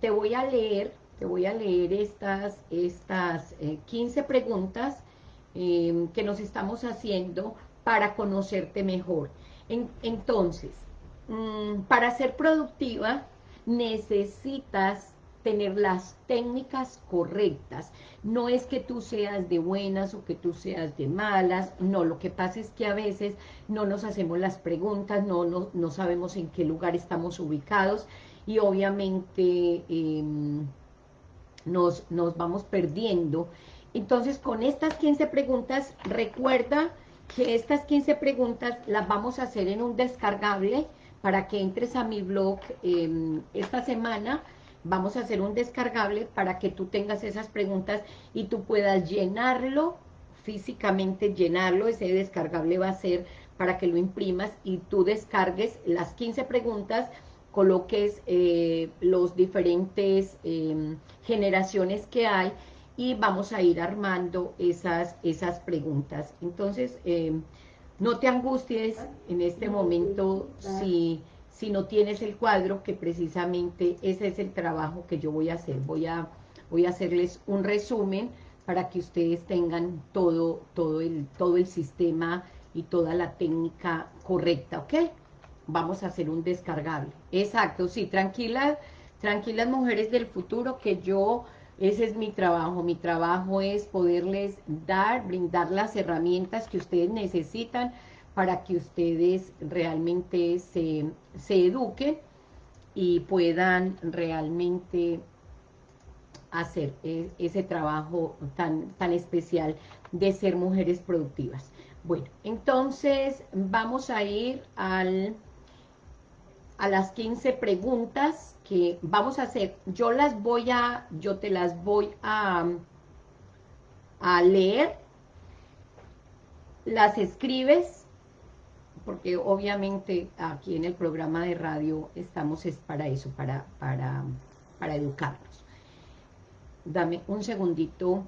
te voy a leer, te voy a leer estas, estas 15 eh, preguntas em, que nos estamos haciendo para conocerte mejor. entonces, mm, para ser productiva, necesitas tener las técnicas correctas. No es que tú seas de buenas o que tú seas de malas, no, lo que pasa es que a veces no nos hacemos las preguntas, no, no, sabemos en qué lugar estamos ubicados y obviamente em, nos, nos vamos perdiendo. Entonces, con estas 15 preguntas, recuerda que estas 15 preguntas las vamos a hacer en un descargable para que entres a mi blog em, esta semana, vamos a hacer un descargable para que tú tengas esas preguntas y tú puedas llenarlo, físicamente llenarlo, ese descargable va a ser para que lo imprimas y tú descargues las 15 preguntas, coloques eh, los diferentes em, generaciones que hay y vamos a ir armando esas, esas preguntas. Entonces, em, no te angusties en este momento si si no tienes el cuadro, que precisamente ese es el trabajo que yo voy a hacer. Voy a, voy a hacerles un resumen para que ustedes tengan todo, todo, el, todo el sistema y toda la técnica correcta, ¿ok? Vamos a hacer un descargable. Exacto, sí, tranquilas, tranquilas mujeres del futuro, que yo, ese es mi trabajo. Mi trabajo es poderles dar, brindar las herramientas que ustedes necesitan para que ustedes realmente se, eduquen y puedan realmente hacer e, ese trabajo tan, tan especial de ser mujeres productivas. Bueno, entonces vamos a ir al, a las 15 preguntas que vamos a hacer. Yo las voy a, yo te las voy a, a leer, las escribes porque obviamente aquí en el programa de radio estamos es para eso, para, para, para educarnos. Dame un segundito.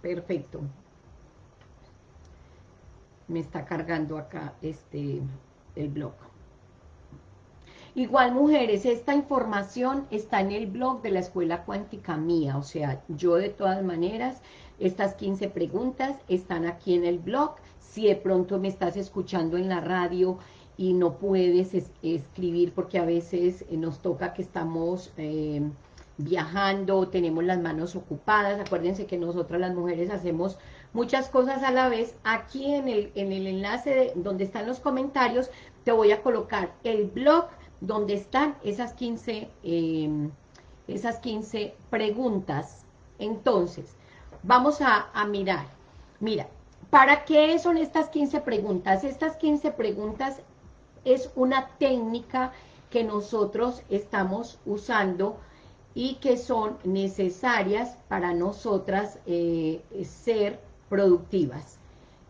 Perfecto. Me está cargando acá este el blog. Igual, mujeres, esta información está en el blog de la Escuela Cuántica Mía, o sea, yo de todas maneras estas 15 preguntas están aquí en el blog. Si de pronto me estás escuchando en la radio y no puedes escribir porque a veces eh, nos toca que estamos eh, viajando, tenemos las manos ocupadas. Acuérdense que nosotras las mujeres hacemos muchas cosas a la vez. Aquí en el, en el enlace donde están los comentarios te voy a colocar el blog donde están esas 15, eh, esas 15 preguntas. Entonces, Vamos a, mirar. Mira, ¿para qué son estas 15 preguntas? Estas 15 preguntas es una técnica que nosotros estamos usando y que son necesarias para nosotras eh, ser productivas.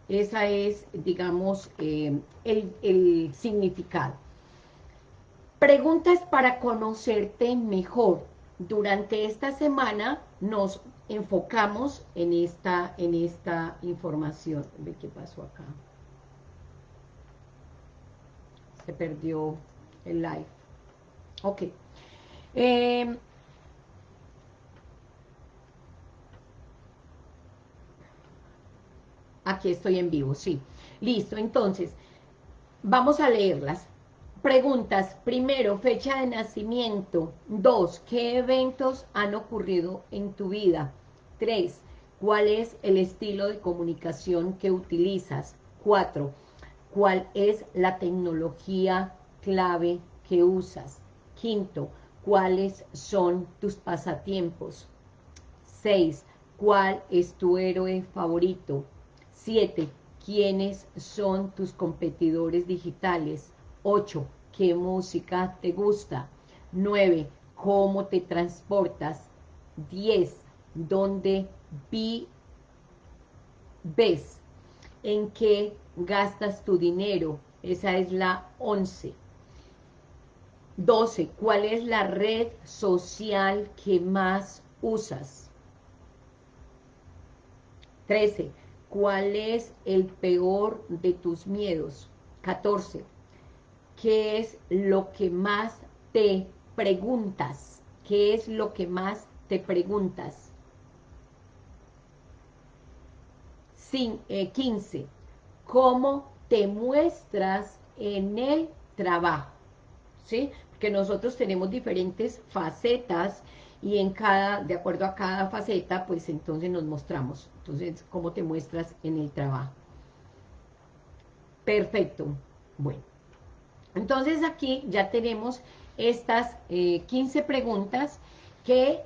Esa es, digamos, eh, el, significado. Preguntas para conocerte mejor. Durante esta semana nos enfocamos en esta, en esta información. Ve qué pasó acá. Se perdió el live. Ok. Em, aquí estoy en vivo, sí. Listo, entonces, vamos a leerlas. Preguntas, primero, fecha de nacimiento. Dos, ¿qué eventos han ocurrido en tu vida? Tres, ¿cuál es el estilo de comunicación que utilizas? Cuatro, ¿cuál es la tecnología clave que usas? Quinto, ¿cuáles son tus pasatiempos? Seis, ¿cuál es tu héroe favorito? Siete, ¿quiénes son tus competidores digitales? 8. ¿Qué música te gusta? 9. ¿Cómo te transportas? 10. ¿Dónde vi, ves? ¿En qué gastas tu dinero? Esa es la 11. 12. ¿Cuál es la red social que más usas? 13. ¿Cuál es el peor de tus miedos? 14. ¿qué es lo que más te preguntas? ¿Qué es lo que más te preguntas? Sin, 15. Eh, ¿Cómo te muestras en el trabajo? ¿Sí? Porque nosotros tenemos diferentes facetas y en cada, de acuerdo a cada faceta, pues entonces nos mostramos. Entonces, ¿cómo te muestras en el trabajo? Perfecto. Bueno. Entonces aquí ya tenemos estas 15 eh, preguntas que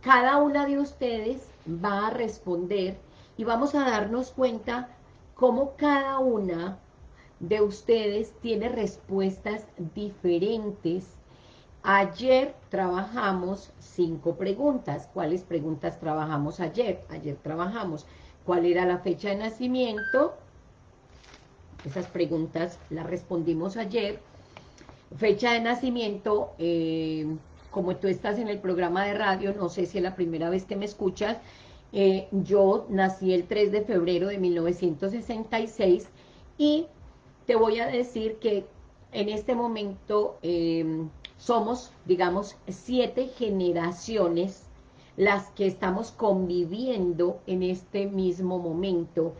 cada una de ustedes va a responder y vamos a darnos cuenta cómo cada una de ustedes tiene respuestas diferentes. Ayer trabajamos cinco preguntas. ¿Cuáles preguntas trabajamos ayer? Ayer trabajamos cuál era la fecha de nacimiento. Esas preguntas las respondimos ayer. Fecha de nacimiento, eh, como tú estás en el programa de radio, no sé si es la primera vez que me escuchas, eh, yo nací el 3 de febrero de 1966 y te voy a decir que en este momento em, somos, digamos, siete generaciones las que estamos conviviendo en este mismo momento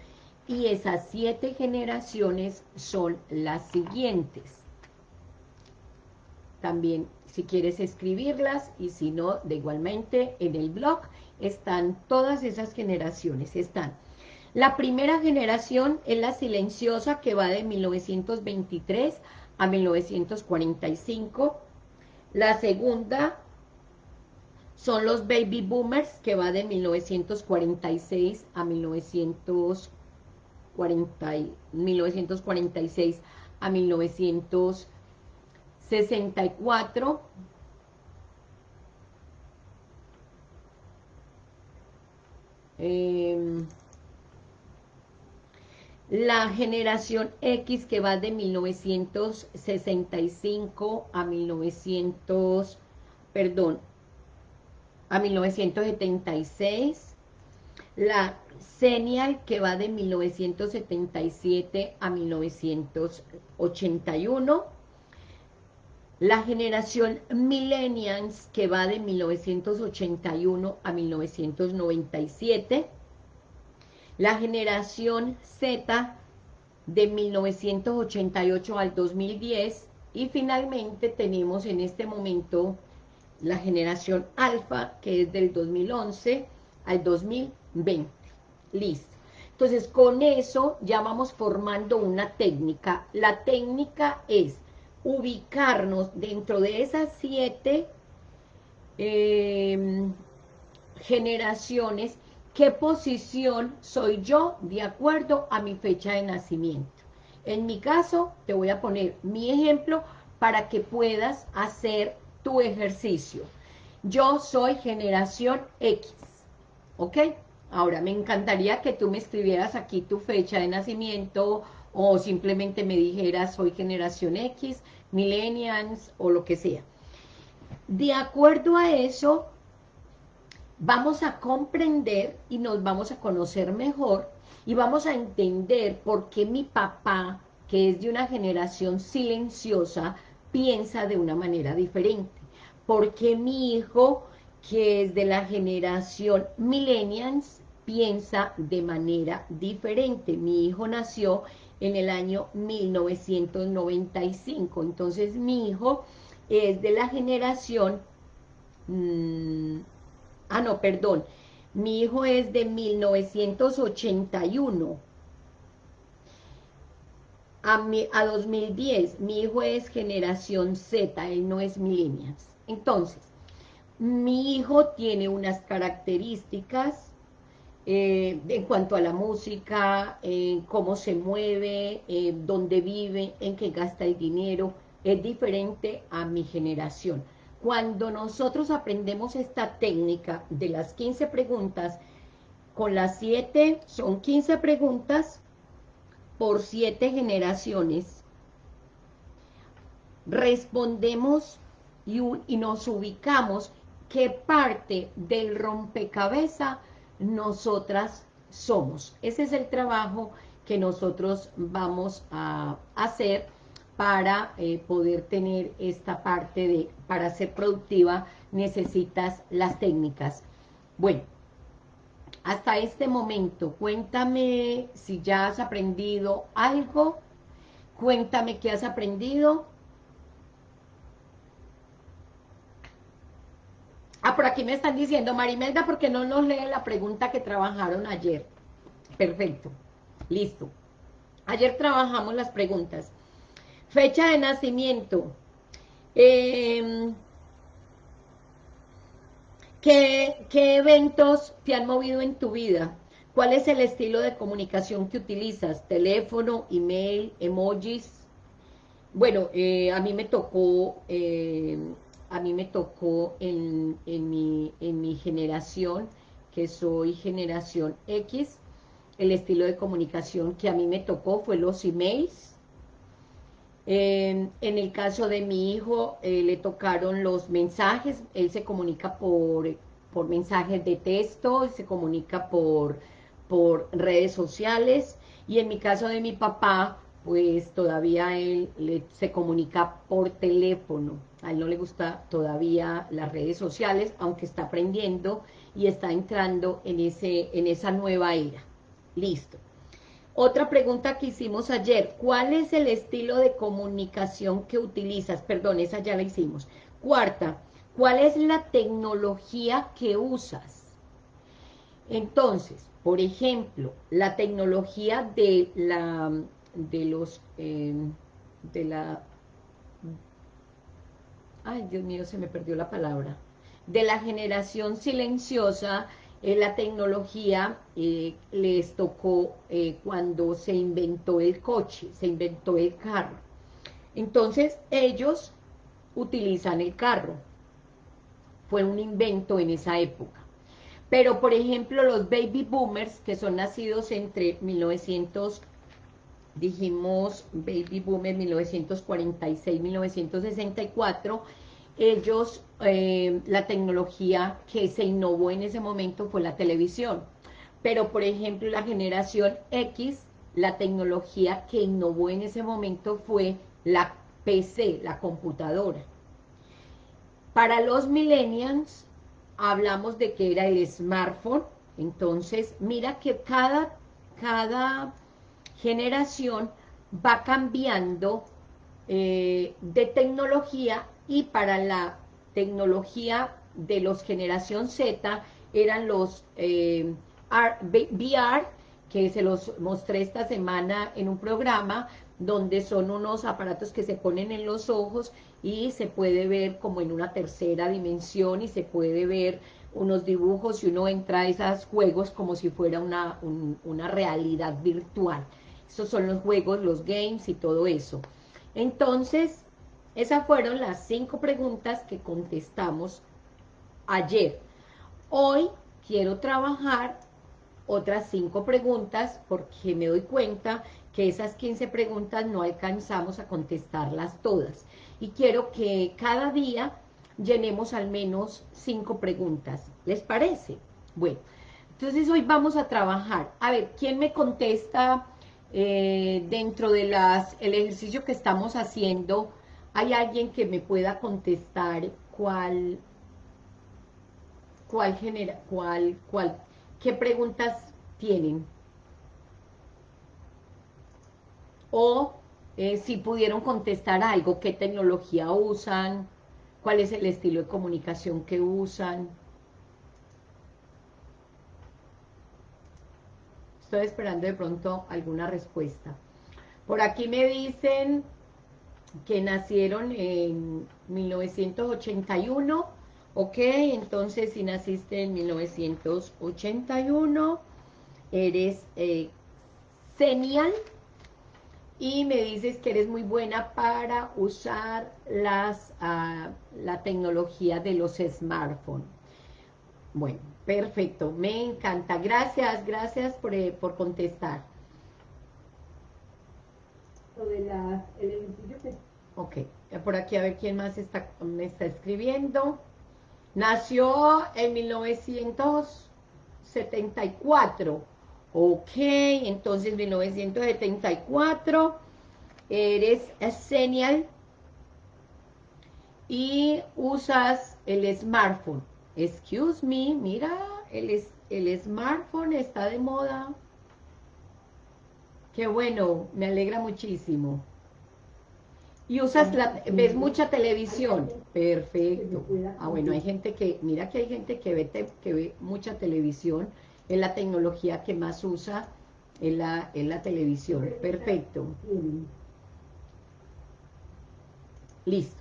y esas siete generaciones son las siguientes. También si quieres escribirlas y si no, de igualmente en el blog están todas esas generaciones, están. La primera generación es la silenciosa que va de 1923 a 1945. La segunda son los baby boomers que va de 1946 a 1946 a 1964 Em, la generación X que va de 1965 a 1900, perdón, a 1976, la Senial que va de 1977 a 1981, la generación Millennials, que va de 1981 a 1997, la generación Z, de 1988 al 2010, y finalmente tenemos en este momento la generación Alfa, que es del 2011 al 2020. Listo. Entonces, con eso ya vamos formando una técnica. La técnica es ubicarnos dentro de esas siete em, generaciones, qué posición soy yo de acuerdo a mi fecha de nacimiento. En mi caso, te voy a poner mi ejemplo para que puedas hacer tu ejercicio. Yo soy generación X, ¿ok? Ahora, me encantaría que tú me escribieras aquí tu fecha de nacimiento o simplemente me dijeras soy generación X, millennials o lo que sea. De acuerdo a eso, vamos a comprender y nos vamos a conocer mejor y vamos a entender por qué mi papá, que es de una generación silenciosa, piensa de una manera diferente. Porque mi hijo, que es de la generación millennials, piensa de manera diferente. Mi hijo nació en el año 1995. Entonces mi hijo es de la generación... Mm, ah, no, perdón. Mi hijo es de 1981 a, a 2010. Mi hijo es generación Z, él no es millennials. Entonces, mi hijo tiene unas características eh, en cuanto a la música, en cómo se mueve, eh, dónde vive, en qué gasta el dinero, es diferente a mi generación. Cuando nosotros aprendemos esta técnica de las 15 preguntas, con las 7, son 15 preguntas por 7 generaciones, respondemos y, y nos ubicamos qué parte del rompecabezas nosotras somos. Ese es el trabajo que nosotros vamos a hacer para eh, poder tener esta parte de, para ser productiva, necesitas las técnicas. Bueno, hasta este momento, cuéntame si ya has aprendido algo, cuéntame qué has aprendido. Ah, por aquí me están diciendo, Marimelda, ¿por qué no nos lee la pregunta que trabajaron ayer? Perfecto, listo. Ayer trabajamos las preguntas. Fecha de nacimiento. Em, ¿qué, eventos te han movido en tu vida? ¿Cuál es el estilo de comunicación que utilizas? ¿Teléfono, email, emojis? Bueno, eh, a mí me tocó, eh, a mí me tocó en, mi, en mi generación, que soy generación X, el estilo de comunicación que a mí me tocó fue los emails, en el caso de mi hijo, eh, le tocaron los mensajes, él se comunica por, por mensajes de texto, se comunica por, por redes sociales, y en mi caso de mi papá, pues todavía él se comunica por teléfono, a él no le gusta todavía las redes sociales, aunque está aprendiendo y está entrando en, ese, en esa nueva era. Listo. Otra pregunta que hicimos ayer, ¿cuál es el estilo de comunicación que utilizas? Perdón, esa ya la hicimos. Cuarta, ¿cuál es la tecnología que usas? Entonces, por ejemplo, la tecnología de la, de los, em, de la, ay Dios mío, se me perdió la palabra, de la generación silenciosa, la tecnología eh, les tocó eh, cuando se inventó el coche, se inventó el carro. Entonces ellos utilizan el carro. Fue un invento en esa época. Pero, por ejemplo, los baby boomers, que son nacidos entre 1900, dijimos baby boomer 1946-1964, ellos, eh, la tecnología que se innovó en ese momento fue la televisión. Pero, por ejemplo, la generación X, la tecnología que innovó en ese momento fue la PC, la computadora. Para los millennials, hablamos de que era el smartphone. Entonces, mira que cada, cada generación va cambiando eh, de tecnología y para la tecnología de los generación Z eran los eh, VR, que se los mostré esta semana en un programa, donde son unos aparatos que se ponen en los ojos y se puede ver como en una tercera dimensión y se puede ver unos dibujos y uno entra a esos juegos como si fuera una, una realidad virtual. Esos son los juegos, los games y todo eso. Entonces, esas fueron las cinco preguntas que contestamos ayer. Hoy quiero trabajar otras cinco preguntas porque me doy cuenta que esas 15 preguntas no alcanzamos a contestarlas todas. Y quiero que cada día llenemos al menos cinco preguntas. ¿Les parece? Bueno, entonces hoy vamos a trabajar. A ver, ¿quién me contesta eh, dentro de las el ejercicio que estamos haciendo ¿Hay alguien que me pueda contestar cuál, cuál genera, cuál, cuál, qué preguntas tienen? O eh, si pudieron contestar algo, qué tecnología usan, cuál es el estilo de comunicación que usan. Estoy esperando de pronto alguna respuesta. Por aquí me dicen que nacieron en 1981, ok, entonces si naciste en 1981, eres eh, y me dices que eres muy buena para usar las, ah, la tecnología de los smartphones. Bueno, perfecto, me encanta. Gracias, gracias por, eh, por contestar de Ok, por aquí a ver quién más está, me está escribiendo. Nació en 1974. Ok, entonces 1974. eres senial y usas el smartphone. Excuse me, mira, el, el smartphone está de moda. Qué bueno, me alegra muchísimo. Y usas la, ves mucha televisión. Perfecto. Ah, bueno, hay gente que, mira que hay gente que ve, que ve mucha televisión. Es la tecnología que más usa en la, en la televisión. Perfecto. Listo.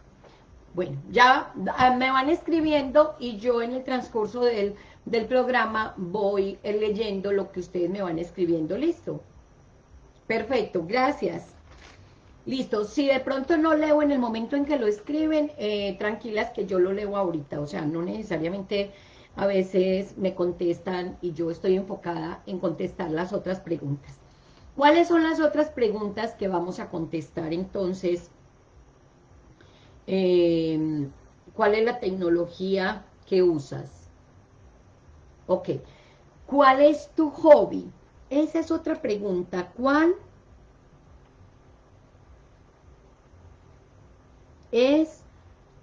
Bueno, ya ah, me van escribiendo y yo en el transcurso del, del programa voy leyendo lo que ustedes me van escribiendo. ¿Listo? Perfecto, gracias. Listo, si de pronto no leo en el momento en que lo escriben, eh, tranquilas que yo lo leo ahorita, o sea, no necesariamente a veces me contestan y yo estoy enfocada en contestar las otras preguntas. ¿Cuáles son las otras preguntas que vamos a contestar entonces? Eh, ¿Cuál es la tecnología que usas? Ok. ¿Cuál es tu hobby? Esa es otra pregunta. ¿Cuál es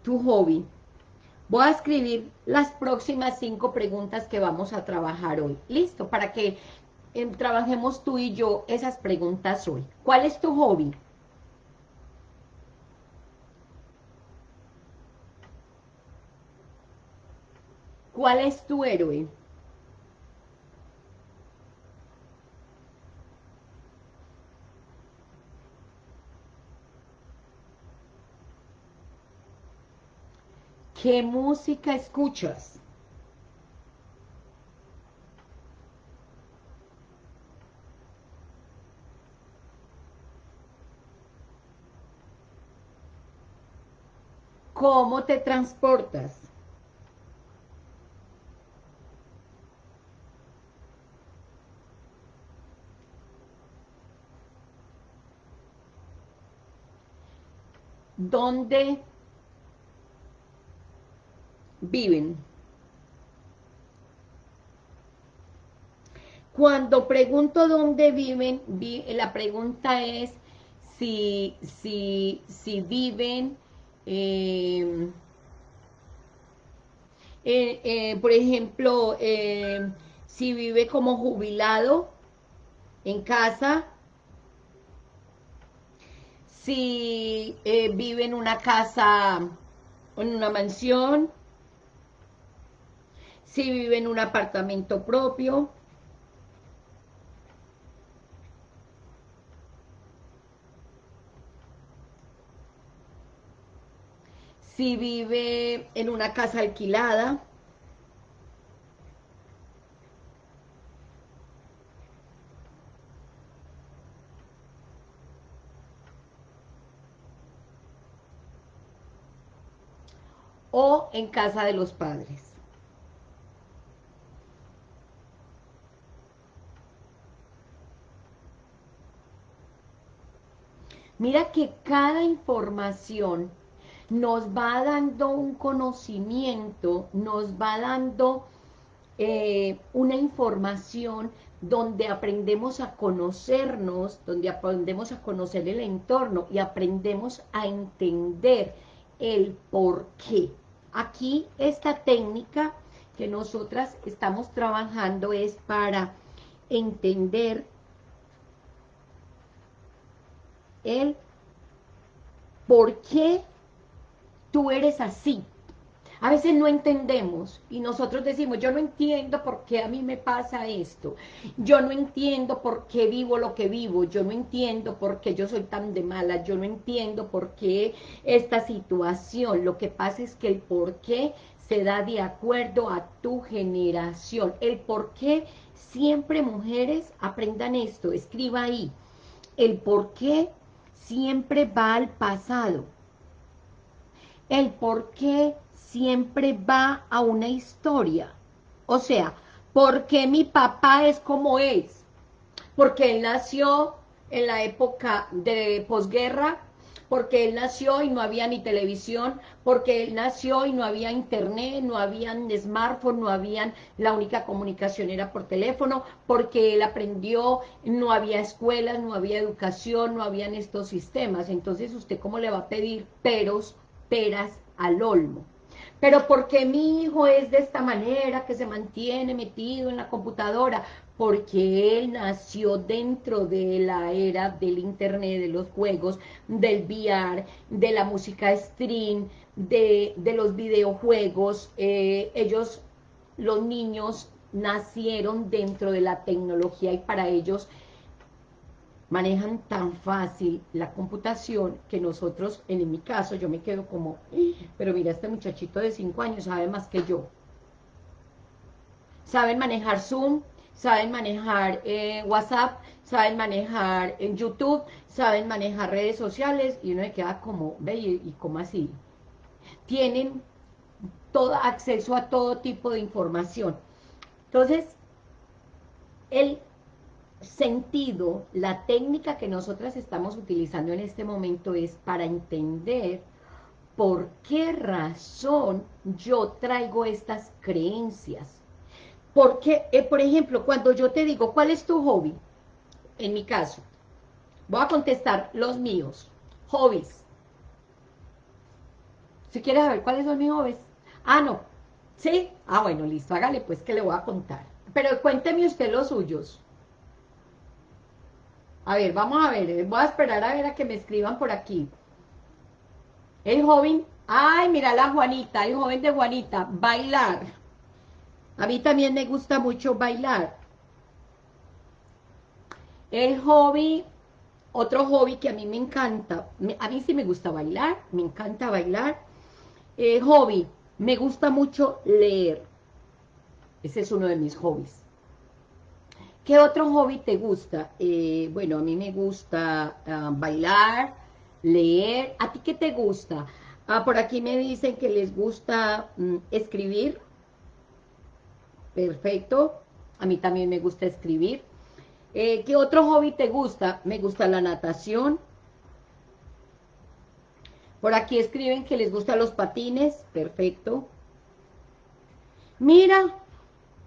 tu hobby? Voy a escribir las próximas cinco preguntas que vamos a trabajar hoy. ¿Listo? Para que eh, trabajemos tú y yo esas preguntas hoy. ¿Cuál es tu hobby? ¿Cuál es tu héroe? ¿Qué música escuchas? ¿Cómo te transportas? ¿Dónde viven. Cuando pregunto dónde viven, la pregunta es si, si, si viven, em, eh, eh, por ejemplo, em, si vive como jubilado en casa, si eh, vive en una casa, en una mansión, si vive en un apartamento propio, si vive en una casa alquilada, o en casa de los padres. Mira que cada información nos va dando un conocimiento, nos va dando eh, una información donde aprendemos a conocernos, donde aprendemos a conocer el entorno y aprendemos a entender el por qué. Aquí esta técnica que nosotras estamos trabajando es para entender el por qué tú eres así. A veces no entendemos y nosotros decimos, yo no entiendo por qué a mí me pasa esto, yo no entiendo por qué vivo lo que vivo, yo no entiendo por qué yo soy tan de mala, yo no entiendo por qué esta situación, lo que pasa es que el por qué se da de acuerdo a tu generación, el por qué siempre mujeres aprendan esto, escriba ahí, el por qué siempre va al pasado. El por qué siempre va a una historia. O sea, ¿por qué mi papá es como es? Porque él nació en la época de posguerra, porque él nació y no había ni televisión, porque él nació y no había internet, no había smartphone, no había, la única comunicación era por teléfono, porque él aprendió, no había escuelas, no había educación, no habían estos sistemas. Entonces, ¿usted cómo le va a pedir peros, peras al olmo? Pero porque mi hijo es de esta manera, que se mantiene metido en la computadora, porque él nació dentro de la era del internet, de los juegos, del VR, de la música stream, de, los videojuegos. Eh, ellos, los niños, nacieron dentro de la tecnología y para ellos manejan tan fácil la computación que nosotros, en mi caso, yo me quedo como, pero mira, este muchachito de 5 años sabe más que yo. Saben manejar Zoom, saben manejar eh, WhatsApp, saben manejar en YouTube, saben manejar redes sociales, y uno me queda como, ve, ¿y cómo así? Tienen todo acceso a todo tipo de información. Entonces, el sentido, la técnica que nosotras estamos utilizando en este momento es para entender por qué razón yo traigo estas creencias. Porque, eh, por ejemplo, cuando yo te digo, ¿cuál es tu hobby? En mi caso, voy a contestar los míos, hobbies. Si quieres saber cuáles son mis hobbies. Ah, no. ¿Sí? Ah, bueno, listo, hágale pues que le voy a contar. Pero cuénteme usted los suyos. A ver, vamos a ver, voy a esperar a ver a que me escriban por aquí. El joven, ay, mira la Juanita, el joven de Juanita, bailar. A mí también me gusta mucho bailar. El hobby, otro hobby que a mí me encanta, a mí sí me gusta bailar, me encanta bailar. El hobby, me gusta mucho leer. Ese es uno de mis hobbies. ¿Qué otro hobby te gusta? Eh, bueno, a mí me gusta ah, bailar, leer. ¿A ti qué te gusta? Ah, por aquí me dicen que les gusta mm, escribir. Perfecto. A mí también me gusta escribir. Eh, ¿Qué otro hobby te gusta? Me gusta la natación. Por aquí escriben que les gustan los patines. Perfecto. Mira,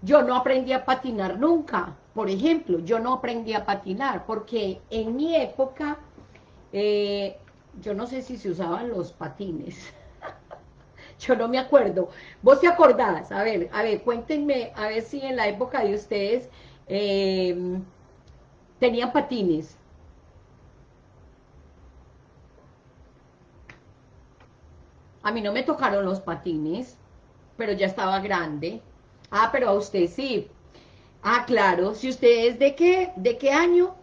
yo no aprendí a patinar nunca. Por ejemplo, yo no aprendí a patinar porque en mi época, eh, yo no sé si se usaban los patines. yo no me acuerdo. ¿Vos te acordás? A ver, a ver, cuéntenme, a ver si en la época de ustedes em, tenían patines. A mí no me tocaron los patines, pero ya estaba grande. Ah, pero a usted sí, Ah, claro, si usted es de qué, ¿de qué año?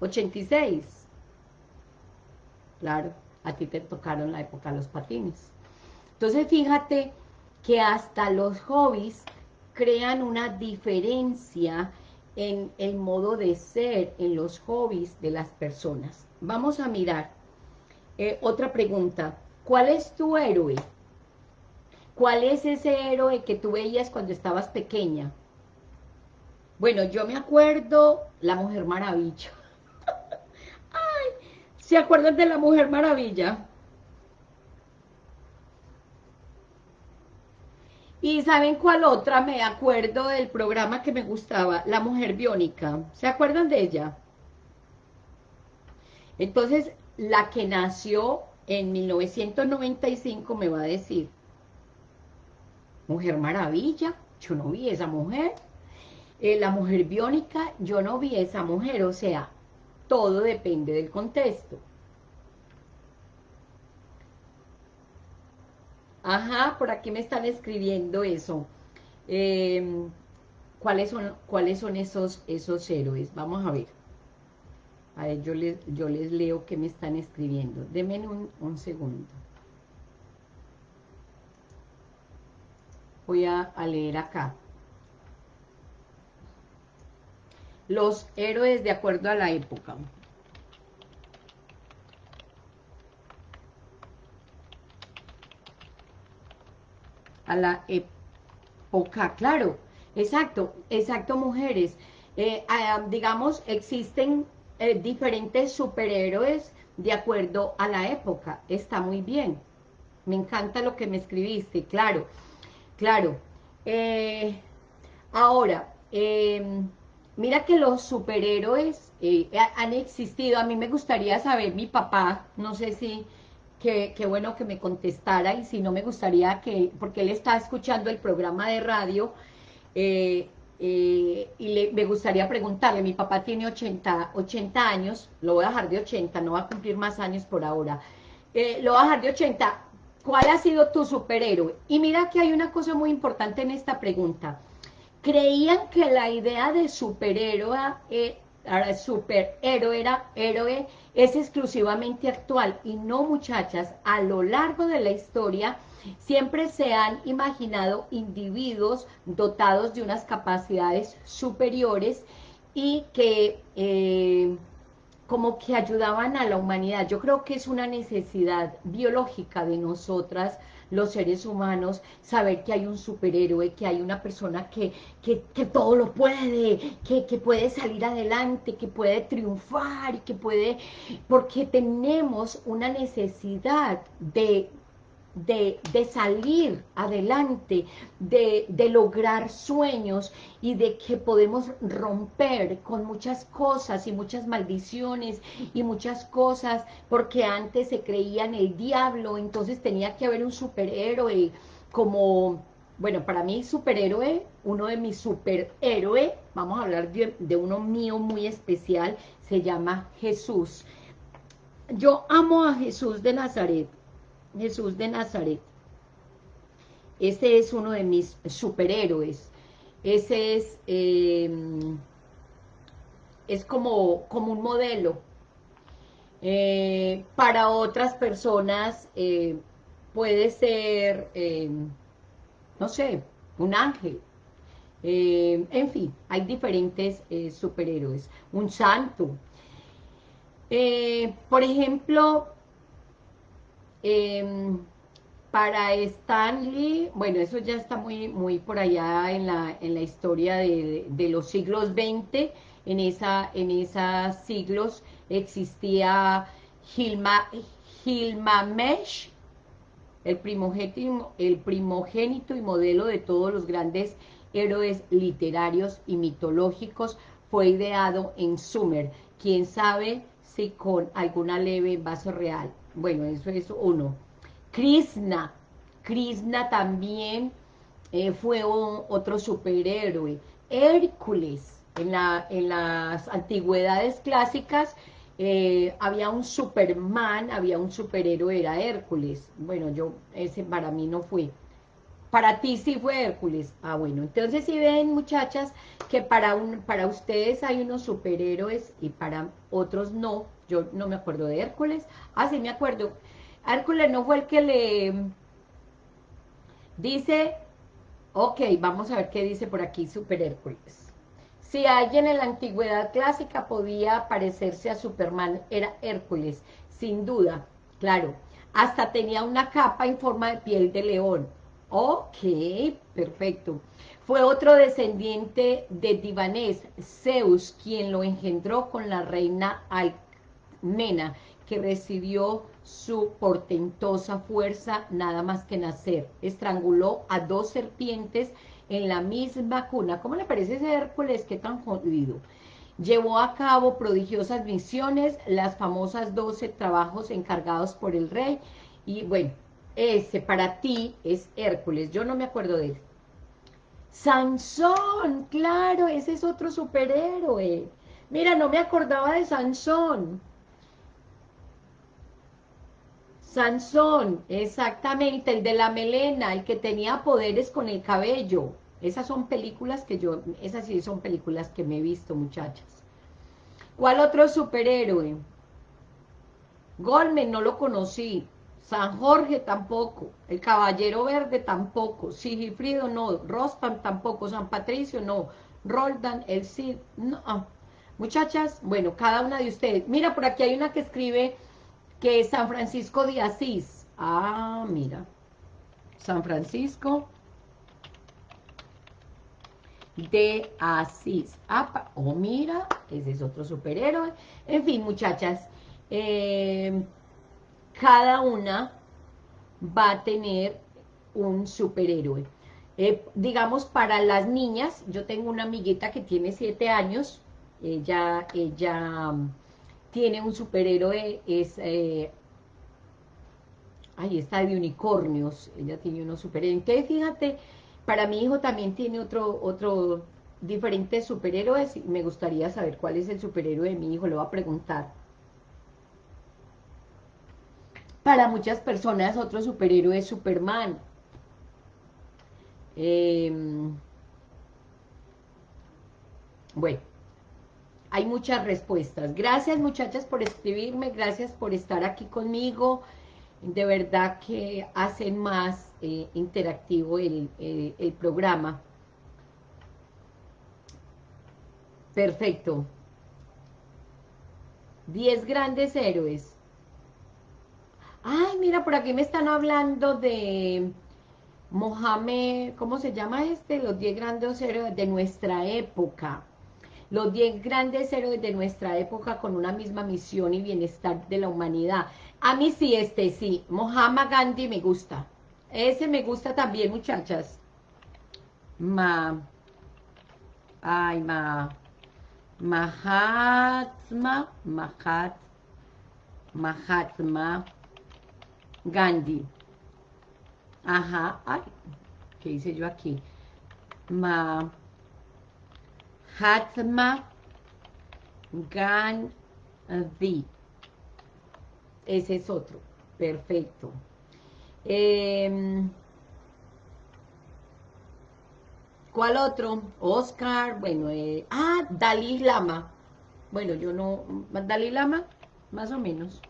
1986. Claro, a ti te tocaron la época los patines. Entonces, fíjate que hasta los hobbies crean una diferencia en el modo de ser, en los hobbies de las personas. Vamos a mirar eh, otra pregunta. ¿Cuál es tu héroe? ¿Cuál es ese héroe que tú veías cuando estabas pequeña? Bueno, yo me acuerdo La Mujer Maravilla. ¿Se acuerdan de La Mujer Maravilla? ¿Y saben cuál otra? Me acuerdo del programa que me gustaba, La Mujer Biónica. ¿Se acuerdan de ella? Entonces, la que nació en 1995 me va a decir, Mujer Maravilla, yo no vi esa mujer. Eh, la mujer biónica, yo no vi esa mujer. O sea, todo depende del contexto. Ajá, por aquí me están escribiendo eso. Em, ¿cuáles, son, ¿Cuáles son esos, esos héroes? Vamos a ver. A ver, yo les, leo que me están escribiendo. Denme un, un segundo. Voy a, leer acá. Los héroes de acuerdo a la época. A la época, claro. Exacto, exacto, mujeres. Eh, ah, digamos, existen eh, diferentes superhéroes de acuerdo a la época. Está muy bien. Me encanta lo que me escribiste, claro, claro. Eh, ahora, em, mira que los superhéroes han existido. A mí me gustaría saber, mi papá, no sé si... Qué, bueno que me contestara y si no me gustaría que, porque él está escuchando el programa de radio, eh, eh, y me gustaría preguntarle, mi papá tiene 80, 80 años, lo voy a dejar de 80, no va a cumplir más años por ahora, eh, lo voy a dejar de 80, ¿cuál ha sido tu superhéroe? Y mira que hay una cosa muy importante en esta pregunta, creían que la idea de superhéroe, superhéroe era héroe, es exclusivamente actual, y no muchachas, a lo largo de la historia, Siempre se han imaginado individuos dotados de unas capacidades superiores y que eh, como que ayudaban a la humanidad. Yo creo que es una necesidad biológica de nosotras, los seres humanos, saber que hay un superhéroe, que hay una persona que, que, que todo lo puede, que, que, puede salir adelante, que puede triunfar, y que puede, porque tenemos una necesidad de de, salir adelante, de, de, lograr sueños y de que podemos romper con muchas cosas y muchas maldiciones y muchas cosas, porque antes se creía en el diablo, entonces tenía que haber un superhéroe como, bueno, para mí superhéroe, uno de mis superhéroes, vamos a hablar de, de uno mío muy especial, se llama Jesús. Yo amo a Jesús de Nazaret, Jesús de Nazaret. Ese es uno de mis superhéroes. Ese es, em, es como, como un modelo. Eh, para otras personas eh, puede ser, em, no sé, un ángel. Em, en fin, hay diferentes eh, superhéroes. Un santo. por ejemplo, eh, para Stanley, bueno, eso ya está muy, muy por allá en la, en la historia de, de, los siglos XX, en, esa, en esos siglos existía Gilma, el primogénito, el primogénito y modelo de todos los grandes héroes literarios y mitológicos, fue ideado en Sumer, quién sabe si con alguna leve base real. Bueno, eso es uno. Krishna. Krishna también eh, fue otro superhéroe. Hércules. En, la, en las antigüedades clásicas eh, había un Superman, había un superhéroe, era Hércules. Bueno, yo, ese para mí no fue. Para ti sí fue Hércules. Ah, bueno, entonces si ven, muchachas, que para, un, para ustedes hay unos superhéroes y para otros no. Yo no me acuerdo de Hércules. Ah, sí me acuerdo. Hércules no fue el que le... Dice... Ok, vamos a ver qué dice por aquí Super Hércules. Si alguien en la antigüedad clásica podía parecerse a Superman, era Hércules, sin duda, claro. Hasta tenía una capa en forma de piel de león. Ok, perfecto. Fue otro descendiente de Divanés, Zeus, quien lo engendró con la reina Almena, que recibió su portentosa fuerza nada más que nacer. Estranguló a dos serpientes en la misma cuna. ¿Cómo le parece ese Hércules? Qué tan jodido. Llevó a cabo prodigiosas misiones, las famosas 12 trabajos encargados por el rey. Y bueno, ese para ti es Hércules, yo no me acuerdo de él. Sansón, claro, ese es otro superhéroe. Mira, no me acordaba de Sansón. Sansón, exactamente, el de la melena, el que tenía poderes con el cabello. Esas son películas que yo, esas sí son películas que me he visto, muchachas. ¿Cuál otro superhéroe? Golmen, no lo conocí. San Jorge tampoco, el Caballero Verde tampoco, Sigifrido no, Rostam tampoco, San Patricio no, Roldan, el Cid, no. Muchachas, bueno, cada una de ustedes. Mira, por aquí hay una que escribe que San Francisco de Asís. Ah, mira. San Francisco de Asís. oh, mira, ese es otro superhéroe. En fin, muchachas, eh, cada una va a tener un superhéroe. Eh, digamos, para las niñas, yo tengo una amiguita que tiene siete años, ella, ella tiene un superhéroe, es, eh, ahí está de unicornios, ella tiene unos superhéroes. Entonces, fíjate, para mi hijo también tiene otro, otro diferentes superhéroes, me gustaría saber cuál es el superhéroe de mi hijo, le voy a preguntar. Para muchas personas otro superhéroe es Superman, Em, bueno, hay muchas respuestas. Gracias muchachas por escribirme, gracias por estar aquí conmigo. De verdad que hacen más eh, interactivo el, el programa. Perfecto. Diez grandes héroes. Ay, mira, por aquí me están hablando de Mohamed, ¿cómo se llama este? Los 10 grandes héroes de nuestra época. Los 10 grandes héroes de nuestra época con una misma misión y bienestar de la humanidad. A mí sí, este sí. Mohamed Gandhi me gusta. Ese me gusta también, muchachas. Ma. Ay, ma. Mahatma. Mahat. Mahatma Gandhi. Ajá, ay, ¿qué hice yo aquí? Ma, Hatma Gandhi. Ese es otro, perfecto. Em, ¿Cuál otro? Oscar, bueno, eh, ah, Dalí Lama. Bueno, yo no, Dalí Lama, más o menos.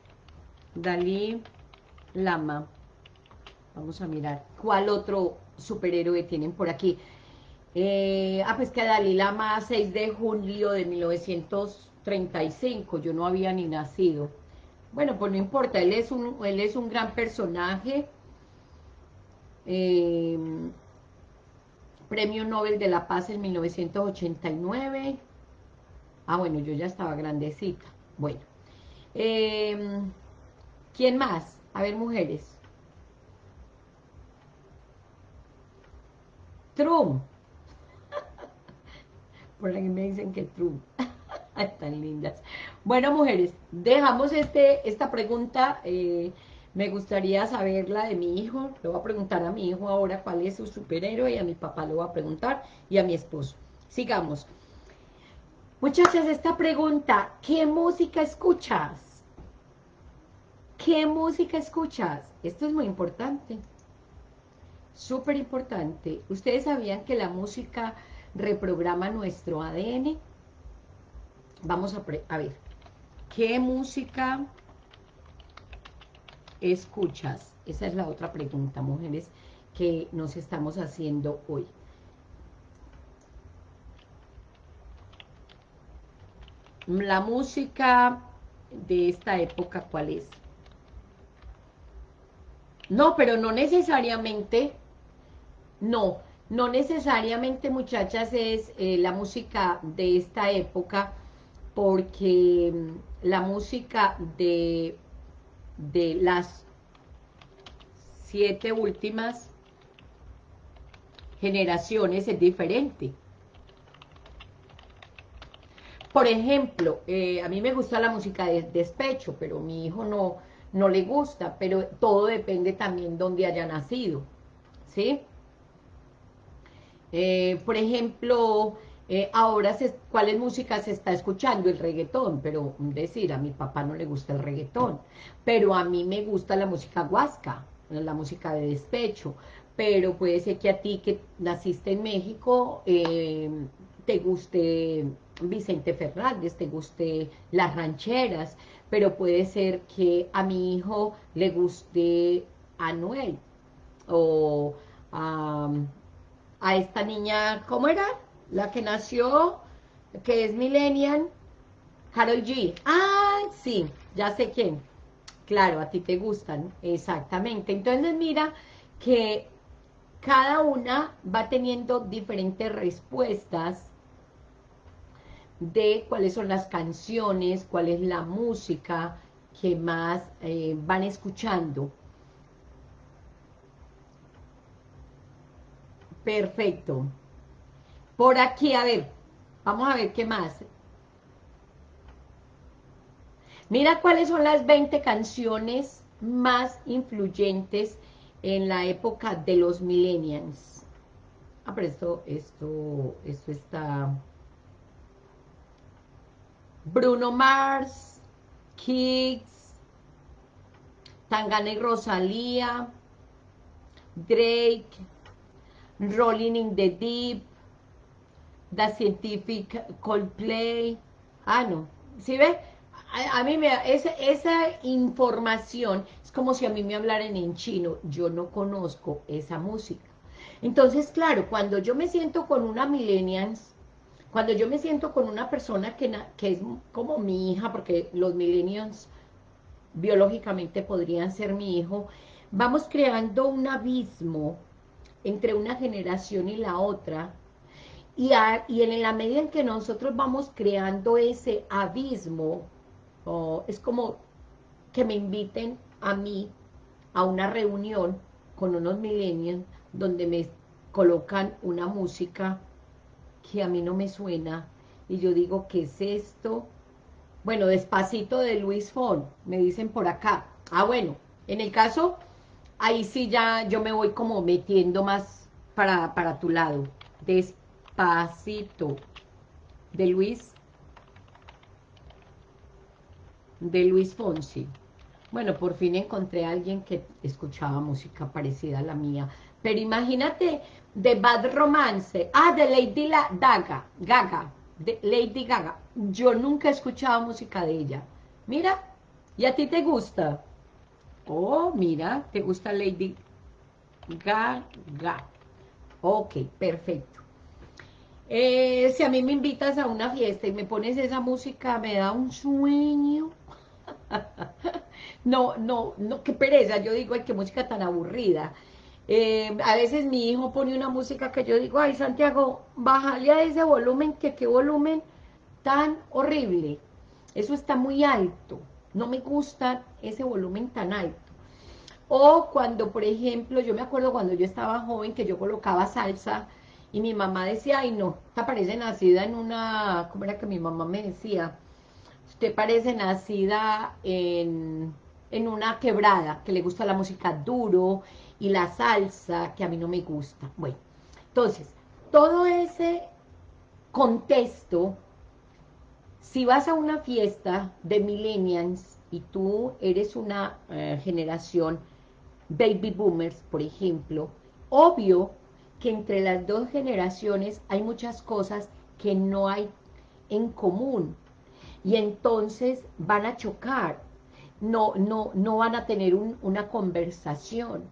Dalí Lama. Vamos a mirar. ¿Cuál otro superhéroe tienen por aquí? Eh, ah, pues que Dalí Lama, 6 de julio de 1935. Yo no había ni nacido. Bueno, pues no importa. Él es un, él es un gran personaje. Em, Premio Nobel de la Paz en 1989. Ah, bueno, yo ya estaba grandecita. Bueno. Em, ¿Quién más? A ver, mujeres. Trump. Por ahí me dicen que Trump. Tan lindas. Bueno, mujeres, dejamos este esta pregunta. Eh, me gustaría saberla de mi hijo. Le voy a preguntar a mi hijo ahora cuál es su superhéroe y a mi papá le voy a preguntar y a mi esposo. Sigamos. Muchachas, esta pregunta, ¿qué música escuchas? ¿Qué música escuchas? Esto es muy importante súper importante. ¿Ustedes sabían que la música reprograma nuestro ADN? Vamos a, a ver, ¿qué música escuchas? Esa es la otra pregunta, mujeres, que nos estamos haciendo hoy. La música de esta época, ¿cuál es? No, pero no necesariamente no, no necesariamente, muchachas, es eh, la música de esta época, porque mm, la música de, de las siete últimas generaciones es diferente. Por ejemplo, eh, a mí me gusta la música de despecho, pero mi hijo no, no le gusta, pero todo depende también de dónde haya nacido, ¿sí? Eh, por ejemplo, eh, ahora, se, ¿cuáles música se está escuchando? El reggaetón, pero decir, a mi papá no le gusta el reggaetón, pero a mí me gusta la música huasca, la música de despecho, pero puede ser que a ti que naciste en México eh, te guste Vicente Fernández, te guste las rancheras, pero puede ser que a mi hijo le guste Anuel o a a esta niña, ¿cómo era? La que nació, que es millennial, Carol G. Ah, sí, ya sé quién. Claro, a ti te gustan, exactamente. Entonces mira que cada una va teniendo diferentes respuestas de cuáles son las canciones, cuál es la música que más eh, van escuchando. Perfecto. Por aquí, a ver, vamos a ver qué más. Mira cuáles son las 20 canciones más influyentes en la época de los millennials. Ah, pero esto, esto, esto está... Bruno Mars, Kicks, Tangana y Rosalía, Drake, Rolling in the Deep, The Scientific Coldplay. Ah, no. ¿Sí ve? A, mí me... Esa, esa información es como si a mí me hablaran en chino. Yo no conozco esa música. Entonces, claro, cuando yo me siento con una millennials, cuando yo me siento con una persona que, que es como mi hija, porque los millennials biológicamente podrían ser mi hijo, vamos creando un abismo entre una generación y la otra, y, y en la medida en que nosotros vamos creando ese abismo, es como que me inviten a mí a una reunión con unos millennials donde me colocan una música que a mí no me suena, y yo digo, ¿qué es esto? Bueno, Despacito de Luis Fon, me dicen por acá. Ah, bueno, en el caso ahí sí ya yo me voy como metiendo más para, para tu lado. Despacito. De Luis. De Luis Fonsi. Bueno, por fin encontré a alguien que escuchaba música parecida a la mía. Pero imagínate, de Bad Romance. Ah, de Lady Gaga. Gaga. De Lady Gaga. Yo nunca he escuchado música de ella. Mira, ¿y a ti te gusta? Oh, mira, ¿te gusta Lady Gaga? Ok, perfecto. Eh, si a mí me invitas a una fiesta y me pones esa música, me da un sueño. no, no, no, qué pereza. Yo digo, ay, qué música tan aburrida. Eh, a veces mi hijo pone una música que yo digo, ay, Santiago, bájale a ese volumen, que qué volumen tan horrible. Eso está muy alto. No me gusta ese volumen tan alto. O cuando, por ejemplo, yo me acuerdo cuando yo estaba joven que yo colocaba salsa y mi mamá decía, ay no, usted parece nacida en una, ¿cómo era que mi mamá me decía? Usted parece nacida en, en una quebrada, que le gusta la música duro y la salsa, que a mí no me gusta. Bueno, entonces, todo ese contexto si vas a una fiesta de millennials y tú eres una eh, generación baby boomers, por ejemplo, obvio que entre las dos generaciones hay muchas cosas que no hay en común y entonces van a chocar, no, no, no van a tener una conversación.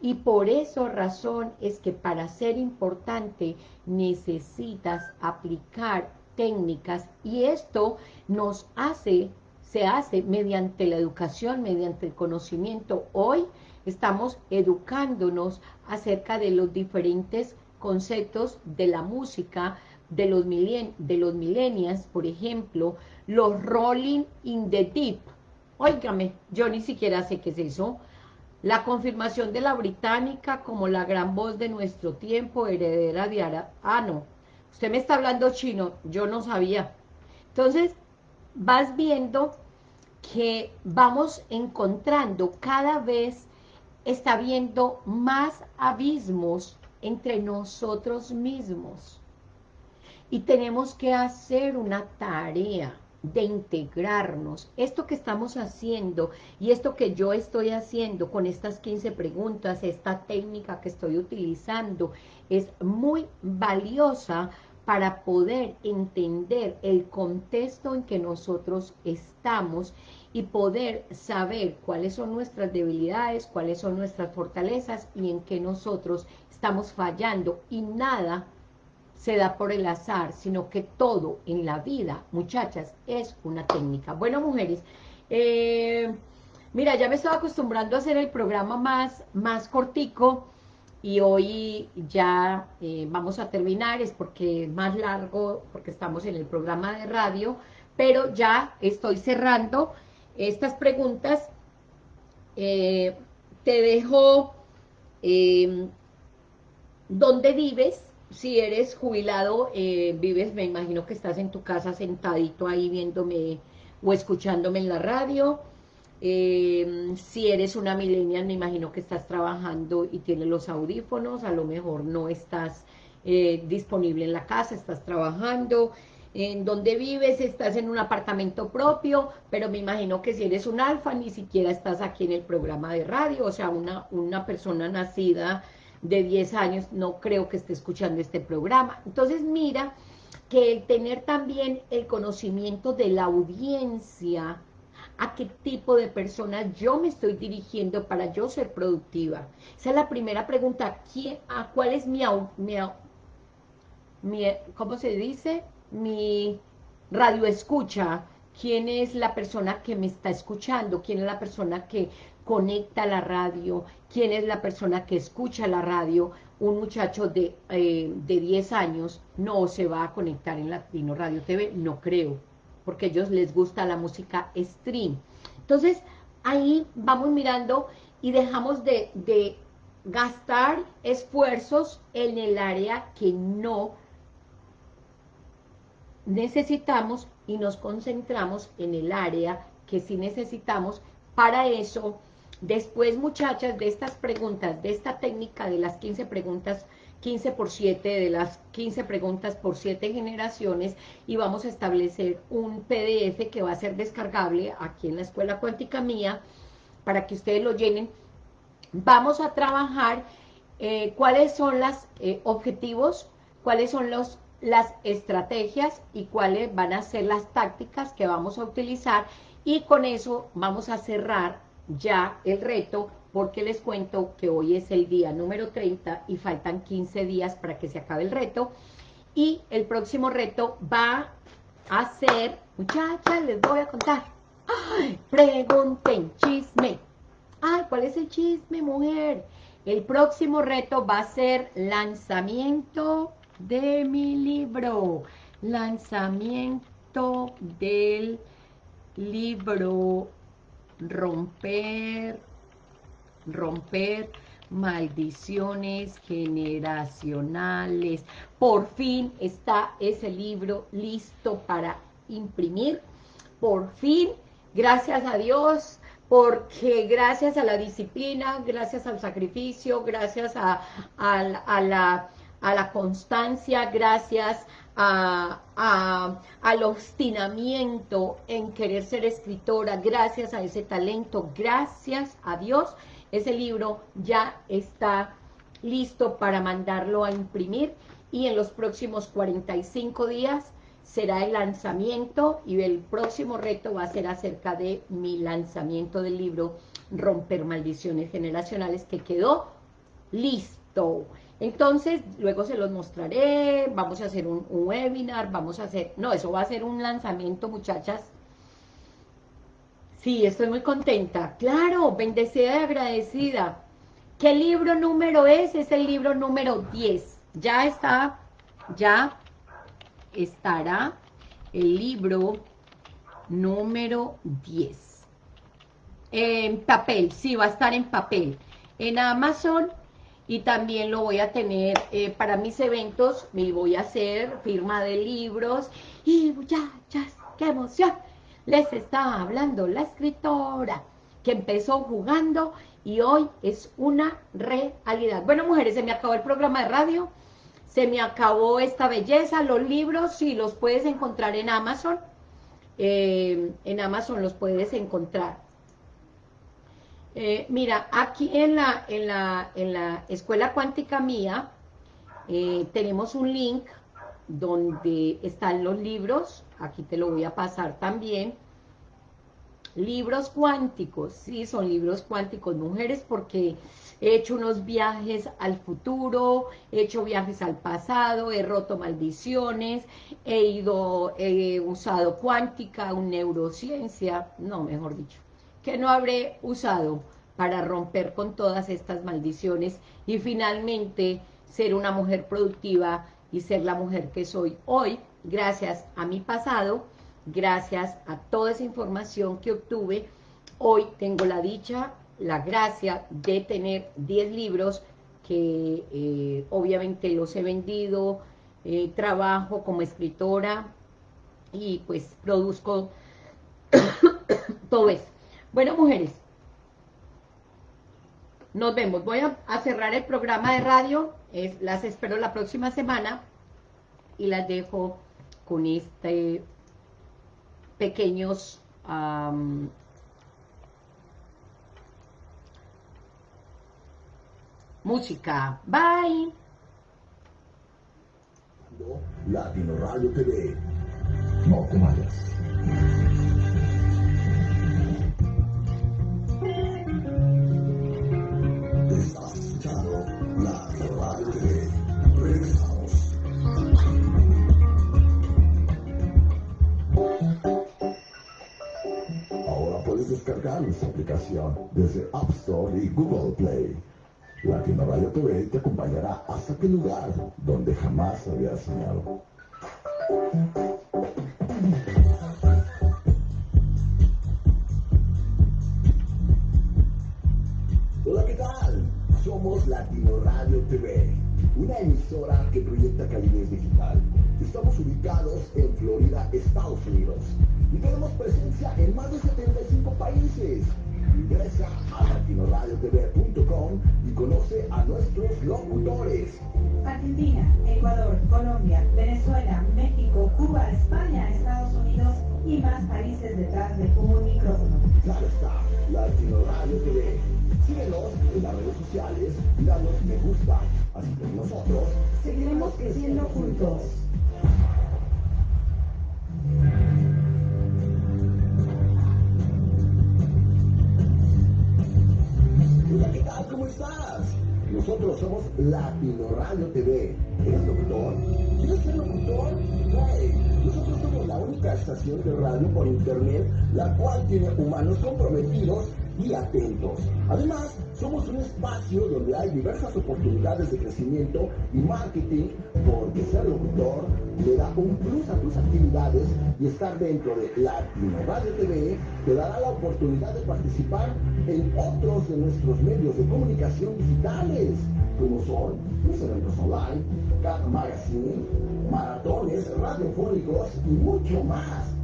Y por esa razón es que para ser importante necesitas aplicar técnicas y esto nos hace, se hace mediante la educación, mediante el conocimiento. Hoy estamos educándonos acerca de los diferentes conceptos de la música, de los, milen de los millennials, por ejemplo, los rolling in the deep. Óigame, yo ni siquiera sé qué es eso. La confirmación de la británica como la gran voz de nuestro tiempo, heredera de Ara... Ah, no, usted me está hablando chino, yo no sabía. Entonces, vas viendo que vamos encontrando cada vez, está habiendo más abismos entre nosotros mismos. Y tenemos que hacer una tarea de integrarnos. Esto que estamos haciendo y esto que yo estoy haciendo con estas 15 preguntas, esta técnica que estoy utilizando, es muy valiosa para poder entender el contexto en que nosotros estamos y poder saber cuáles son nuestras debilidades, cuáles son nuestras fortalezas y en qué nosotros estamos fallando. Y nada se da por el azar, sino que todo en la vida, muchachas, es una técnica. Bueno, mujeres, eh, mira, ya me estaba acostumbrando a hacer el programa más, más cortico, y hoy ya eh, vamos a terminar, es porque es más largo, porque estamos en el programa de radio, pero ya estoy cerrando estas preguntas. Eh, te dejo dónde vives, si eres jubilado, eh, vives, me imagino que estás en tu casa sentadito ahí viéndome o escuchándome en la radio. Eh, si eres una millennial, me imagino que estás trabajando y tienes los audífonos, a lo mejor no estás eh, disponible en la casa, estás trabajando. En donde vives, estás en un apartamento propio, pero me imagino que si eres un alfa, ni siquiera estás aquí en el programa de radio, o sea, una, una persona nacida de 10 años no creo que esté escuchando este programa. Entonces mira que el tener también el conocimiento de la audiencia, a qué tipo de persona yo me estoy dirigiendo para yo ser productiva. Esa es la primera pregunta, ¿quién, a ¿cuál es mi, mi, mi, ¿cómo se dice? Mi radio escucha, quién es la persona que me está escuchando, quién es la persona que conecta la radio, quién es la persona que escucha la radio, un muchacho de, eh, de 10 años no se va a conectar en Latino Radio TV, no creo, porque a ellos les gusta la música stream. Entonces, ahí vamos mirando y dejamos de, de gastar esfuerzos en el área que no necesitamos y nos concentramos en el área que sí necesitamos. Para eso Después, muchachas, de estas preguntas, de esta técnica de las 15 preguntas, 15 por 7, de las 15 preguntas por 7 generaciones, y vamos a establecer un PDF que va a ser descargable aquí en la Escuela Cuántica Mía, para que ustedes lo llenen. Vamos a trabajar eh, cuáles son los eh, objetivos, cuáles son los, las estrategias y cuáles van a ser las tácticas que vamos a utilizar, y con eso vamos a cerrar ya el reto, porque les cuento que hoy es el día número 30 y faltan 15 días para que se acabe el reto. Y el próximo reto va a ser, muchachas, les voy a contar. ¡Ay! Pregunten, chisme. Ay, ¿cuál es el chisme, mujer? El próximo reto va a ser lanzamiento de mi libro. Lanzamiento del libro romper, romper maldiciones generacionales. Por fin está ese libro listo para imprimir. Por fin, gracias a Dios, porque gracias a la disciplina, gracias al sacrificio, gracias a, a la, a la constancia, gracias al obstinamiento en querer ser escritora, gracias a ese talento, gracias a Dios, ese libro ya está listo para mandarlo a imprimir y en los próximos 45 días será el lanzamiento y el próximo reto va a ser acerca de mi lanzamiento del libro Romper Maldiciones Generacionales que quedó listo. Entonces, luego se los mostraré, vamos a hacer un, webinar, vamos a hacer... No, eso va a ser un lanzamiento, muchachas. Sí, estoy muy contenta. Claro, bendecida y agradecida. ¿Qué libro número es? Es el libro número 10. Ya está, ya estará el libro número 10. En papel, sí, va a estar en papel. En Amazon y también lo voy a tener eh, para mis eventos, me voy a hacer firma de libros y muchachas, qué emoción, les estaba hablando la escritora que empezó jugando y hoy es una realidad. Bueno, mujeres, se me acabó el programa de radio, se me acabó esta belleza, los libros, sí, los puedes encontrar en Amazon, eh, en Amazon los puedes encontrar. Eh, mira, aquí en la, en la, en la escuela cuántica mía eh, tenemos un link donde están los libros, aquí te lo voy a pasar también, libros cuánticos, sí, son libros cuánticos, mujeres, porque he hecho unos viajes al futuro, he hecho viajes al pasado, he roto maldiciones, he ido, he usado cuántica, neurociencia, no, mejor dicho, que no habré usado para romper con todas estas maldiciones y finalmente ser una mujer productiva y ser la mujer que soy hoy, gracias a mi pasado, gracias a toda esa información que obtuve, hoy tengo la dicha, la gracia de tener 10 libros que eh, obviamente los he vendido, eh, trabajo como escritora y pues produzco todo eso. Bueno, mujeres, nos vemos. Voy a, cerrar el programa de radio. Las espero la próxima semana y las dejo con este pequeños música. Bye. Latino Radio TV. No descargar nuestra aplicación desde App Store y Google Play. Latino Radio TV te acompañará hasta aquel lugar donde jamás habías soñado. Hola, ¿qué tal? Somos Latino Radio TV, una emisora que proyecta calidez digital. Estamos ubicados en Florida, Estados Unidos, y tenemos presencia en más de 75 países. Ingresa a latinoradiotv.com y conoce a nuestros locutores. Argentina, Ecuador, Colombia, Venezuela, México, Cuba, España, Estados Unidos y más países detrás de un micrófono. Claro está, Latino Radio TV. Síguenos en las redes sociales y danos me gusta. Así que nosotros seguiremos creciendo juntos. ¿Cómo estás? Nosotros somos Latino Radio TV. ¿Eres locutor? ¿Quieres ser locutor? Hey, nosotros somos la única estación de radio por internet la cual tiene humanos comprometidos y atentos. Además, somos un espacio donde hay diversas oportunidades de crecimiento y marketing, porque ser locutor le da un plus a tus actividades y estar dentro de Latino Radio TV te dará la oportunidad de participar en otros de nuestros medios de comunicación digitales, como son los eventos online, Cat Magazine, maratones radiofónicos y mucho más.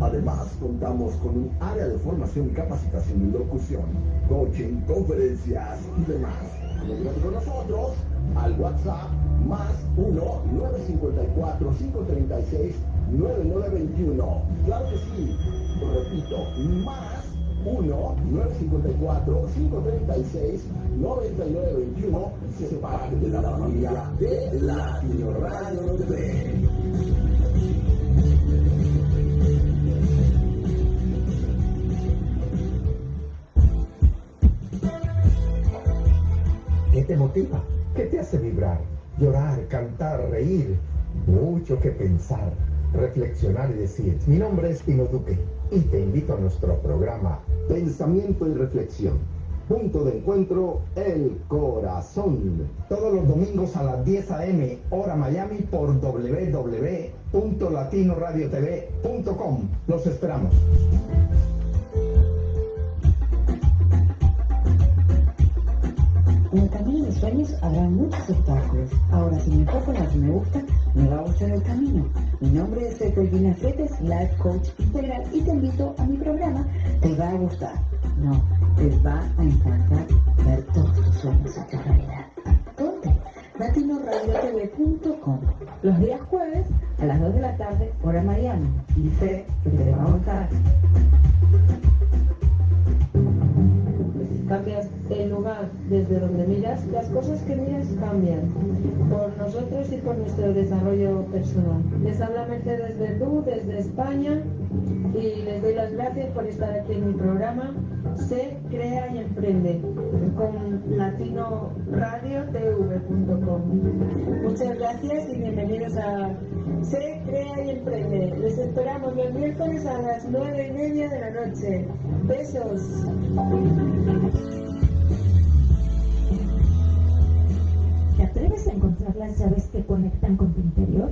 Además, contamos con un área de formación y capacitación en locución, coaching, conferencias y demás. Comunícate con nosotros al WhatsApp más 1-954-536-9921. Claro que sí, repito, más 1-954-536-9921 se parte de la familia de Latino Radio TV. Te motiva? ¿Qué te hace vibrar? Llorar, cantar, reír. Mucho que pensar, reflexionar y decir. Mi nombre es Pino Duque y te invito a nuestro programa Pensamiento y Reflexión. Punto de encuentro, el corazón. Todos los domingos a las 10 a.m. hora Miami por www.latinoradiotv.com. Los esperamos. En el camino de sueños habrá muchos obstáculos. Ahora, si me enfoco en me gusta, me va a gustar el camino. Mi nombre es Ecolvina Fretes, Life Coach Integral, y te invito a mi programa. Te va a gustar. No, te va a encantar ver todos tus sueños hechos realidad. ¿Dónde? latinoradiotv.com Los días jueves a las 2 de la tarde, hora Miami. Y sé que te va a gustar desde donde miras, las cosas que miras cambian por nosotros y por nuestro desarrollo personal. Les habla Mercedes Verdú desde España y les doy las gracias por estar aquí en mi programa Se Crea y Emprende con latinoradiotv.com. Muchas gracias y bienvenidos a Se Crea y Emprende. Les esperamos los miércoles a las nueve y media de la noche. Besos. Atreves a encontrar las llaves que conectan con tu interior?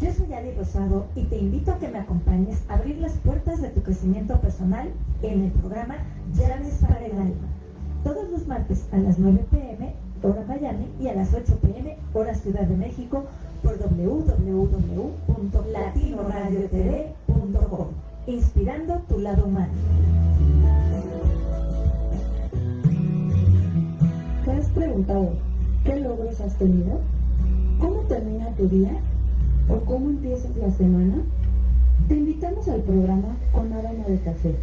Yo soy Ali Rosado y te invito a que me acompañes a abrir las puertas de tu crecimiento personal en el programa Llaves para el Alma. Todos los martes a las 9 pm, hora Miami, y a las 8 pm, hora Ciudad de México, por www.latinoradiotv.com. Inspirando tu lado humano. ¿Te has preguntado qué logros has tenido? ¿Cómo termina tu día? ¿O cómo empiezas la semana? Te invitamos al programa Con Aroma de Café,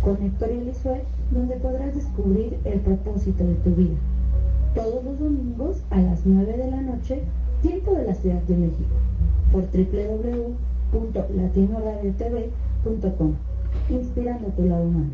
con Héctor y Elisue, donde podrás descubrir el propósito de tu vida. Todos los domingos a las 9 de la noche, tiempo de la Ciudad de México, por www.latinoradiotv.com, inspirando tu lado humano.